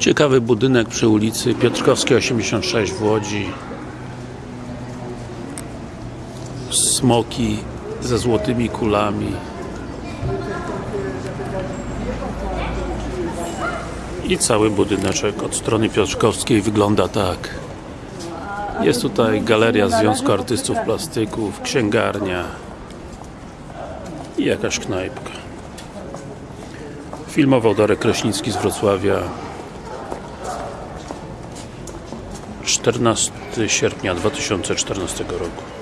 Ciekawy budynek przy ulicy Piotrkowskiej 86 w Łodzi. Smoki ze złotymi kulami. I cały budyneczek od strony Piotrkowskiej wygląda tak. Jest tutaj Galeria Związku Artystów Plastyków, księgarnia i jakaś knajpka. Filmował Darek Kraśnicki z Wrocławia 14 sierpnia 2014 roku